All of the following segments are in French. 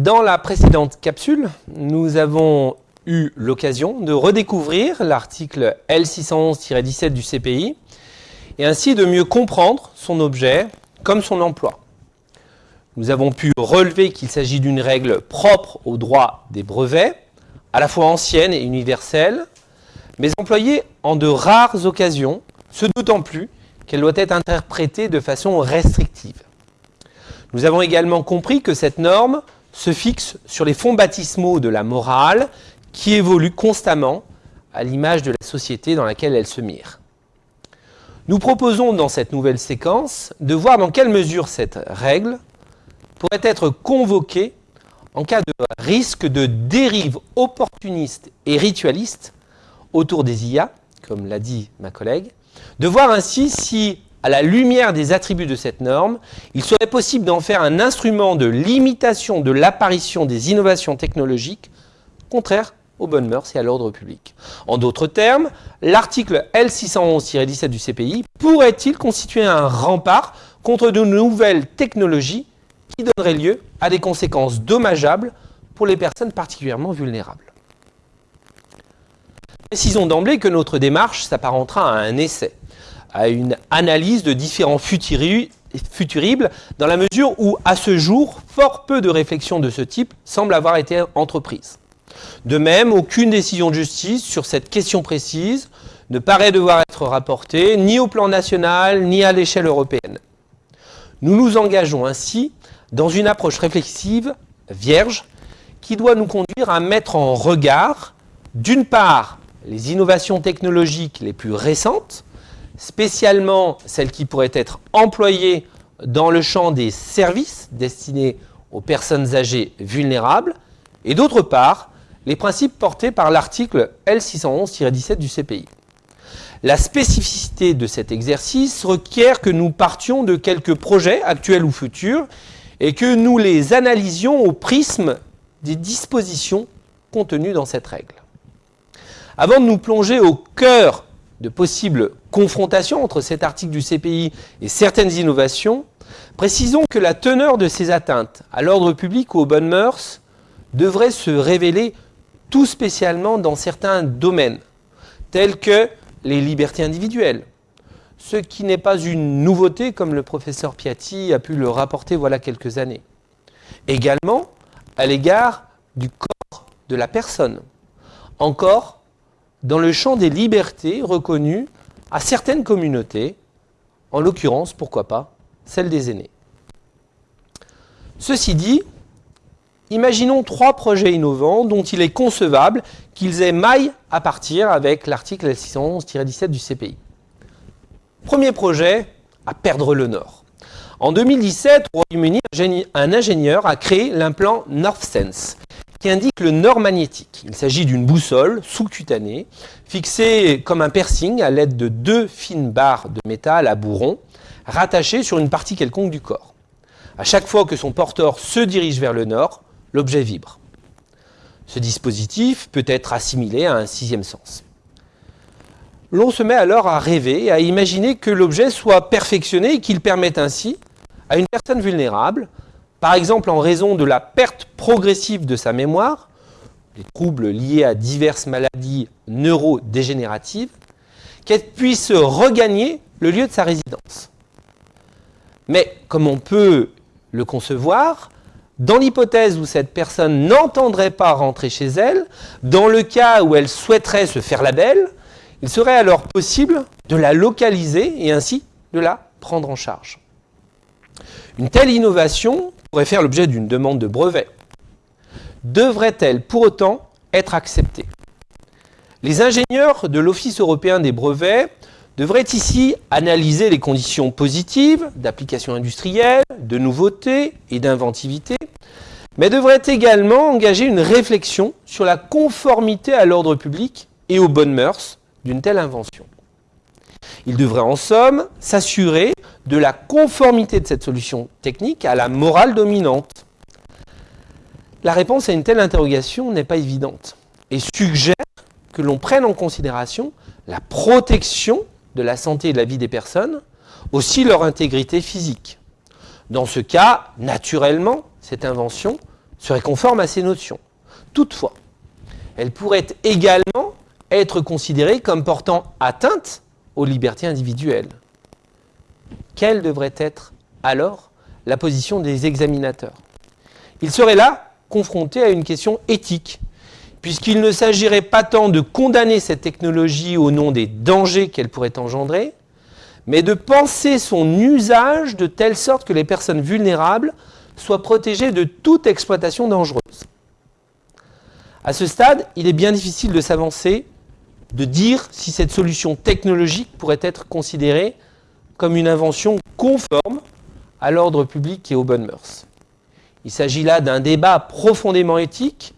Dans la précédente capsule, nous avons eu l'occasion de redécouvrir l'article L611-17 du CPI et ainsi de mieux comprendre son objet comme son emploi. Nous avons pu relever qu'il s'agit d'une règle propre au droit des brevets, à la fois ancienne et universelle, mais employée en de rares occasions, ce d'autant plus qu'elle doit être interprétée de façon restrictive. Nous avons également compris que cette norme se fixe sur les fonds baptismaux de la morale qui évoluent constamment à l'image de la société dans laquelle elle se mire. Nous proposons dans cette nouvelle séquence de voir dans quelle mesure cette règle pourrait être convoquée en cas de risque de dérive opportuniste et ritualiste autour des IA, comme l'a dit ma collègue, de voir ainsi si à la lumière des attributs de cette norme, il serait possible d'en faire un instrument de limitation de l'apparition des innovations technologiques contraires aux bonnes mœurs et à l'ordre public. En d'autres termes, l'article L611-17 du CPI pourrait-il constituer un rempart contre de nouvelles technologies qui donneraient lieu à des conséquences dommageables pour les personnes particulièrement vulnérables? Précisons d'emblée que notre démarche s'apparentera à un essai à une analyse de différents futuribles dans la mesure où, à ce jour, fort peu de réflexions de ce type semblent avoir été entreprises. De même, aucune décision de justice sur cette question précise ne paraît devoir être rapportée ni au plan national ni à l'échelle européenne. Nous nous engageons ainsi dans une approche réflexive vierge qui doit nous conduire à mettre en regard, d'une part, les innovations technologiques les plus récentes, spécialement celles qui pourraient être employées dans le champ des services destinés aux personnes âgées vulnérables, et d'autre part, les principes portés par l'article L611-17 du CPI. La spécificité de cet exercice requiert que nous partions de quelques projets actuels ou futurs et que nous les analysions au prisme des dispositions contenues dans cette règle. Avant de nous plonger au cœur de possibles confrontations entre cet article du CPI et certaines innovations, précisons que la teneur de ces atteintes à l'ordre public ou aux bonnes mœurs devrait se révéler tout spécialement dans certains domaines, tels que les libertés individuelles, ce qui n'est pas une nouveauté comme le professeur Piatti a pu le rapporter voilà quelques années. Également à l'égard du corps de la personne. Encore dans le champ des libertés reconnues à certaines communautés, en l'occurrence, pourquoi pas, celle des aînés. Ceci dit, imaginons trois projets innovants dont il est concevable qu'ils aient maille à partir avec l'article 611-17 du CPI. Premier projet, à perdre le nord. En 2017, au Royaume-Uni, un ingénieur a créé l'implant NorthSense, qui indique le nord magnétique. Il s'agit d'une boussole sous-cutanée, fixée comme un piercing à l'aide de deux fines barres de métal à bourron, rattachées sur une partie quelconque du corps. À chaque fois que son porteur se dirige vers le nord, l'objet vibre. Ce dispositif peut être assimilé à un sixième sens. L'on se met alors à rêver, à imaginer que l'objet soit perfectionné et qu'il permette ainsi à une personne vulnérable par exemple en raison de la perte progressive de sa mémoire, les troubles liés à diverses maladies neurodégénératives, qu'elle puisse regagner le lieu de sa résidence. Mais comme on peut le concevoir, dans l'hypothèse où cette personne n'entendrait pas rentrer chez elle, dans le cas où elle souhaiterait se faire la belle, il serait alors possible de la localiser et ainsi de la prendre en charge. Une telle innovation pourrait faire l'objet d'une demande de brevet. Devrait-elle pour autant être acceptée? Les ingénieurs de l'Office européen des brevets devraient ici analyser les conditions positives d'application industrielle, de nouveauté et d'inventivité, mais devraient également engager une réflexion sur la conformité à l'ordre public et aux bonnes mœurs d'une telle invention. Ils devraient en somme s'assurer de la conformité de cette solution technique à la morale dominante La réponse à une telle interrogation n'est pas évidente et suggère que l'on prenne en considération la protection de la santé et de la vie des personnes, aussi leur intégrité physique. Dans ce cas, naturellement, cette invention serait conforme à ces notions. Toutefois, elle pourrait également être considérée comme portant atteinte aux libertés individuelles. Quelle devrait être alors la position des examinateurs? Ils seraient là confrontés à une question éthique, puisqu'il ne s'agirait pas tant de condamner cette technologie au nom des dangers qu'elle pourrait engendrer, mais de penser son usage de telle sorte que les personnes vulnérables soient protégées de toute exploitation dangereuse. À ce stade, il est bien difficile de s'avancer, de dire si cette solution technologique pourrait être considérée comme une invention conforme à l'ordre public et aux bonnes mœurs. Il s'agit là d'un débat profondément éthique,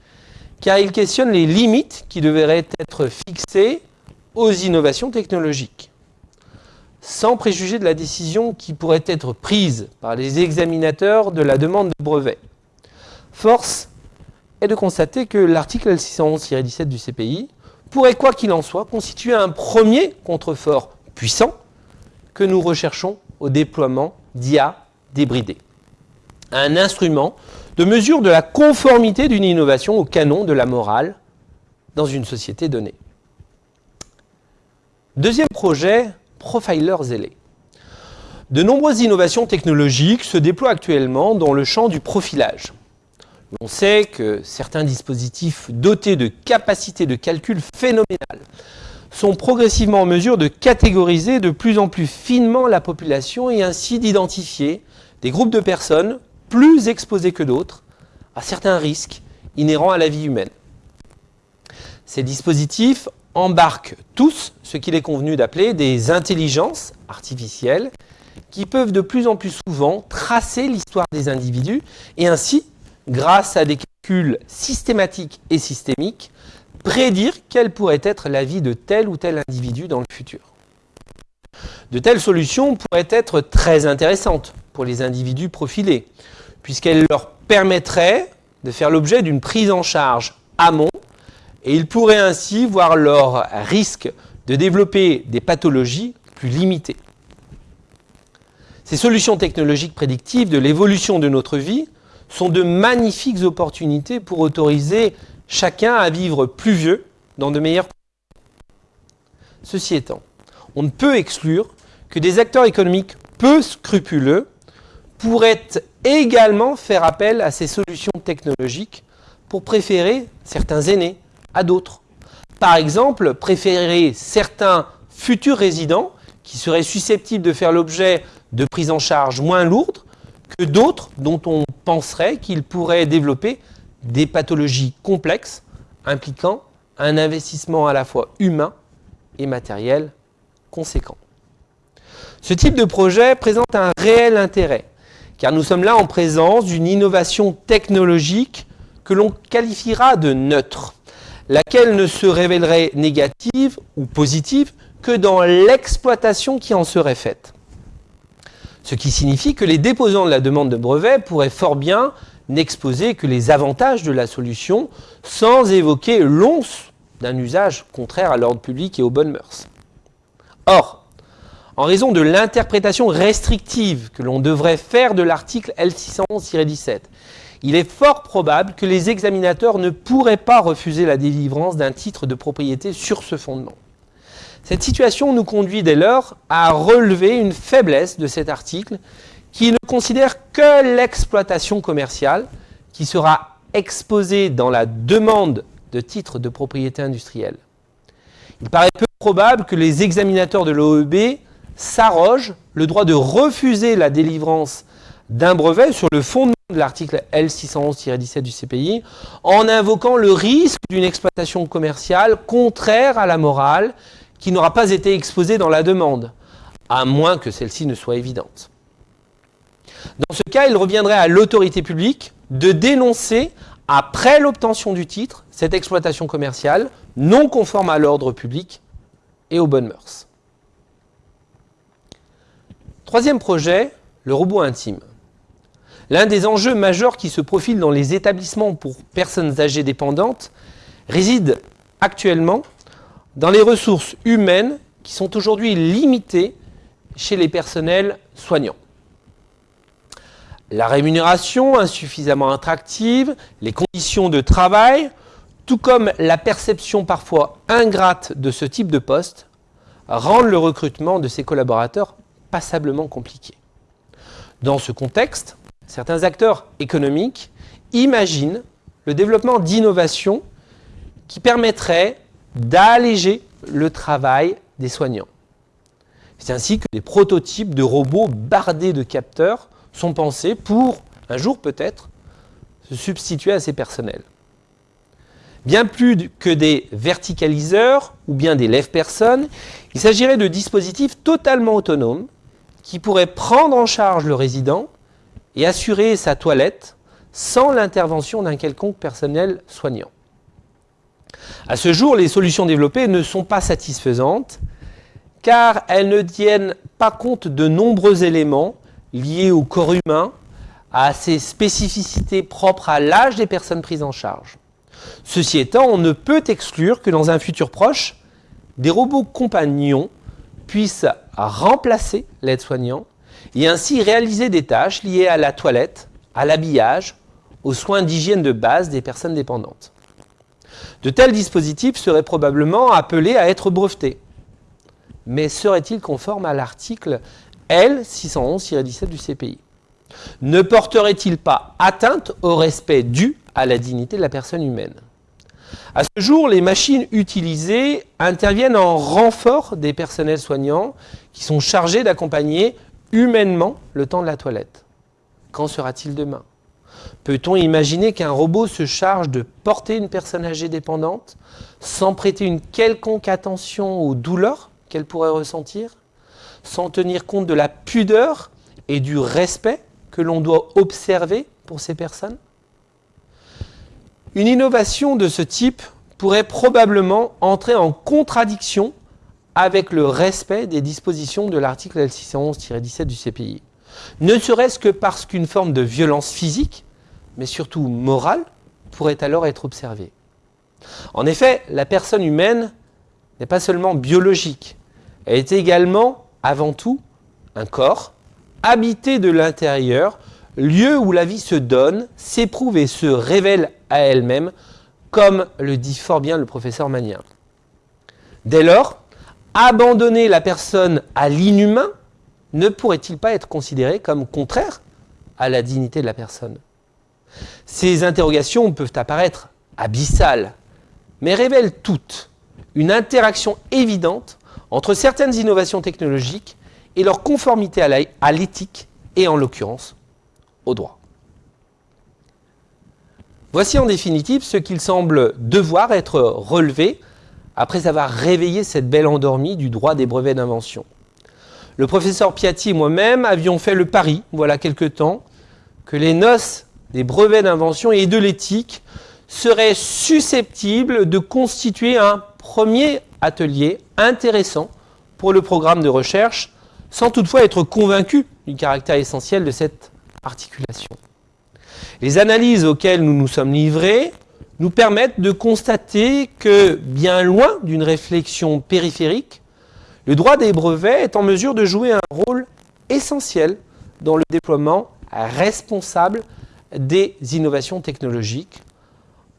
car il questionne les limites qui devraient être fixées aux innovations technologiques. Sans préjuger de la décision qui pourrait être prise par les examinateurs de la demande de brevet, force est de constater que l'article L611-17 du CPI pourrait, quoi qu'il en soit, constituer un premier contrefort puissant que nous recherchons au déploiement d'IA débridé. Un instrument de mesure de la conformité d'une innovation au canon de la morale dans une société donnée. Deuxième projet, Profiler zélé. De nombreuses innovations technologiques se déploient actuellement dans le champ du profilage. On sait que certains dispositifs dotés de capacités de calcul phénoménales sont progressivement en mesure de catégoriser de plus en plus finement la population et ainsi d'identifier des groupes de personnes plus exposés que d'autres à certains risques inhérents à la vie humaine. Ces dispositifs embarquent tous ce qu'il est convenu d'appeler des intelligences artificielles qui peuvent de plus en plus souvent tracer l'histoire des individus et ainsi grâce à des calculs systématiques et systémiques, prédire quelle pourrait être la vie de tel ou tel individu dans le futur. De telles solutions pourraient être très intéressantes pour les individus profilés, puisqu'elles leur permettraient de faire l'objet d'une prise en charge amont, et ils pourraient ainsi voir leur risque de développer des pathologies plus limitées. Ces solutions technologiques prédictives de l'évolution de notre vie sont de magnifiques opportunités pour autoriser chacun à vivre plus vieux dans de meilleures conditions. Ceci étant, on ne peut exclure que des acteurs économiques peu scrupuleux pourraient également faire appel à ces solutions technologiques pour préférer certains aînés à d'autres. Par exemple, préférer certains futurs résidents qui seraient susceptibles de faire l'objet de prises en charge moins lourdes que d'autres dont on penserait qu'ils pourraient développer des pathologies complexes impliquant un investissement à la fois humain et matériel conséquent. Ce type de projet présente un réel intérêt, car nous sommes là en présence d'une innovation technologique que l'on qualifiera de neutre, laquelle ne se révélerait négative ou positive que dans l'exploitation qui en serait faite. Ce qui signifie que les déposants de la demande de brevet pourraient fort bien n'exposer que les avantages de la solution sans évoquer l'once d'un usage contraire à l'ordre public et aux bonnes mœurs. Or, en raison de l'interprétation restrictive que l'on devrait faire de l'article L611-17, il est fort probable que les examinateurs ne pourraient pas refuser la délivrance d'un titre de propriété sur ce fondement. Cette situation nous conduit dès lors à relever une faiblesse de cet article qui ne considère que l'exploitation commerciale qui sera exposée dans la demande de titre de propriété industrielle. Il paraît peu probable que les examinateurs de l'OEB s'arrogent le droit de refuser la délivrance d'un brevet sur le fondement de l'article L611-17 du CPI en invoquant le risque d'une exploitation commerciale contraire à la morale qui n'aura pas été exposée dans la demande, à moins que celle-ci ne soit évidente. Dans ce cas, il reviendrait à l'autorité publique de dénoncer, après l'obtention du titre, cette exploitation commerciale non conforme à l'ordre public et aux bonnes mœurs. Troisième projet, le robot intime. L'un des enjeux majeurs qui se profilent dans les établissements pour personnes âgées dépendantes réside actuellement dans les ressources humaines qui sont aujourd'hui limitées chez les personnels soignants. la rémunération insuffisamment attractive, les conditions de travail, tout comme la perception parfois ingrate de ce type de poste, rendent le recrutement de ces collaborateurs passablement compliqué. Dans ce contexte, certains acteurs économiques imaginent le développement d'innovations qui permettraient d'alléger le travail des soignants. C'est ainsi que des prototypes de robots bardés de capteurs sont pensés pour, un jour peut-être, se substituer à ces personnels. Bien plus que des verticaliseurs ou bien des lève-personnes, il s'agirait de dispositifs totalement autonomes qui pourraient prendre en charge le résident et assurer sa toilette sans l'intervention d'un quelconque personnel soignant. À ce jour, les solutions développées ne sont pas satisfaisantes car elles ne tiennent pas compte de nombreux éléments liés au corps humain, à ses spécificités propres à l'âge des personnes prises en charge. Ceci étant, on ne peut exclure que dans un futur proche, des robots compagnons puissent remplacer l'aide-soignant et ainsi réaliser des tâches liées à la toilette, à l'habillage, aux soins d'hygiène de base des personnes dépendantes. De tels dispositifs seraient probablement appelés à être brevetés. Mais seraient-ils conformes à l'article L611-17 du CPI Ne porteraient-ils pas atteinte au respect dû à la dignité de la personne humaine? À ce jour, les machines utilisées interviennent en renfort des personnels soignants qui sont chargés d'accompagner humainement le temps de la toilette. Qu'en sera-t-il demain? Peut-on imaginer qu'un robot se charge de porter une personne âgée dépendante sans prêter une quelconque attention aux douleurs qu'elle pourrait ressentir, sans tenir compte de la pudeur et du respect que l'on doit observer pour ces personnes? Une innovation de ce type pourrait probablement entrer en contradiction avec le respect des dispositions de l'article L611-17 du CPI. Ne serait-ce que parce qu'une forme de violence physique mais surtout morale, pourrait alors être observée. En effet, la personne humaine n'est pas seulement biologique, elle est également, avant tout, un corps, habité de l'intérieur, lieu où la vie se donne, s'éprouve et se révèle à elle-même, comme le dit fort bien le professeur Magnien. Dès lors, abandonner la personne à l'inhumain ne pourrait-il pas être considéré comme contraire à la dignité de la personne? Ces interrogations peuvent apparaître abyssales, mais révèlent toutes une interaction évidente entre certaines innovations technologiques et leur conformité à l'éthique et en l'occurrence au droit. Voici en définitive ce qu'il semble devoir être relevé après avoir réveillé cette belle endormie du droit des brevets d'invention. Le professeur Piatti et moi-même avions fait le pari, voilà quelque temps, que les noces des brevets d'invention et de l'éthique seraient susceptibles de constituer un premier atelier intéressant pour le programme de recherche, sans toutefois être convaincu du caractère essentiel de cette articulation. Les analyses auxquelles nous nous sommes livrés nous permettent de constater que, bien loin d'une réflexion périphérique, le droit des brevets est en mesure de jouer un rôle essentiel dans le déploiement responsable des innovations technologiques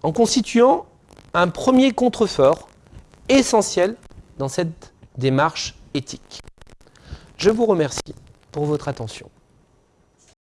en constituant un premier contrefort essentiel dans cette démarche éthique. Je vous remercie pour votre attention.